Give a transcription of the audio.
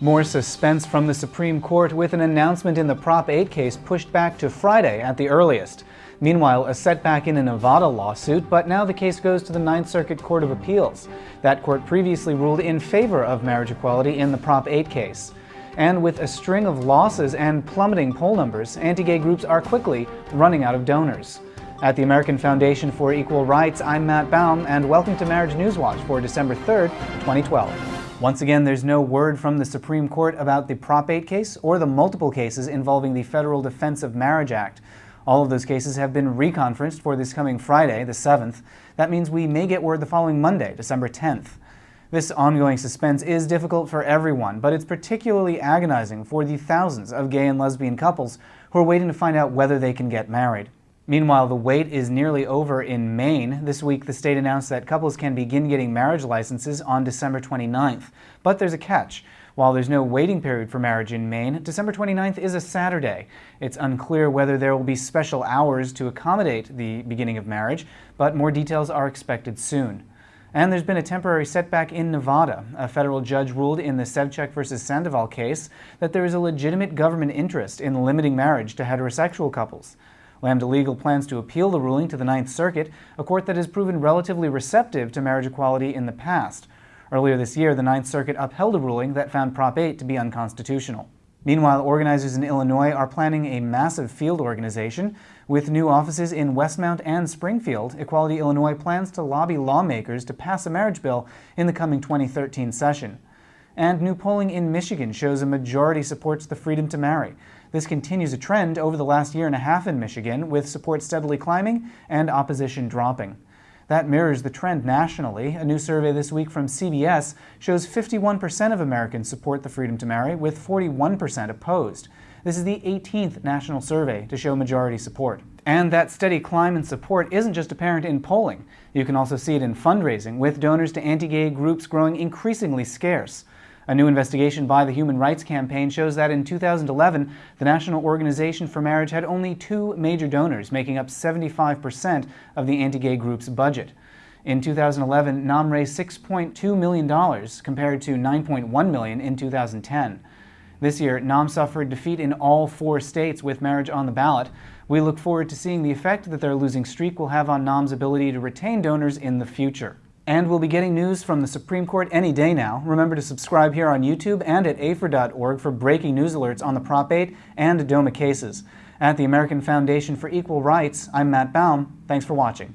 More suspense from the Supreme Court with an announcement in the Prop 8 case pushed back to Friday at the earliest. Meanwhile, a setback in a Nevada lawsuit, but now the case goes to the Ninth Circuit Court of Appeals. That court previously ruled in favor of marriage equality in the Prop 8 case. And with a string of losses and plummeting poll numbers, anti-gay groups are quickly running out of donors. At the American Foundation for Equal Rights, I'm Matt Baum, and welcome to Marriage News Watch for December 3rd, 2012. Once again, there's no word from the Supreme Court about the Prop 8 case or the multiple cases involving the Federal Defense of Marriage Act. All of those cases have been reconferenced for this coming Friday, the 7th. That means we may get word the following Monday, December 10th. This ongoing suspense is difficult for everyone, but it's particularly agonizing for the thousands of gay and lesbian couples who are waiting to find out whether they can get married. Meanwhile, the wait is nearly over in Maine. This week, the state announced that couples can begin getting marriage licenses on December 29th. But there's a catch. While there's no waiting period for marriage in Maine, December 29th is a Saturday. It's unclear whether there will be special hours to accommodate the beginning of marriage, but more details are expected soon. And there's been a temporary setback in Nevada. A federal judge ruled in the Sevcik versus Sandoval case that there is a legitimate government interest in limiting marriage to heterosexual couples. Lambda Legal plans to appeal the ruling to the Ninth Circuit, a court that has proven relatively receptive to marriage equality in the past. Earlier this year, the Ninth Circuit upheld a ruling that found Prop 8 to be unconstitutional. Meanwhile, organizers in Illinois are planning a massive field organization. With new offices in Westmont and Springfield, Equality Illinois plans to lobby lawmakers to pass a marriage bill in the coming 2013 session. And new polling in Michigan shows a majority supports the freedom to marry. This continues a trend over the last year and a half in Michigan, with support steadily climbing and opposition dropping. That mirrors the trend nationally. A new survey this week from CBS shows 51% of Americans support the freedom to marry, with 41% opposed. This is the 18th national survey to show majority support. And that steady climb in support isn't just apparent in polling. You can also see it in fundraising, with donors to anti-gay groups growing increasingly scarce. A new investigation by the Human Rights Campaign shows that in 2011, the National Organization for Marriage had only two major donors, making up 75% of the anti-gay group's budget. In 2011, NOM raised $6.2 million compared to 9.1 million in 2010. This year, NOM suffered defeat in all four states with marriage on the ballot. We look forward to seeing the effect that their losing streak will have on NOM's ability to retain donors in the future. And we'll be getting news from the Supreme Court any day now. Remember to subscribe here on YouTube and at AFER.org for breaking news alerts on the Prop 8 and DOMA cases. At the American Foundation for Equal Rights, I'm Matt Baum. Thanks for watching.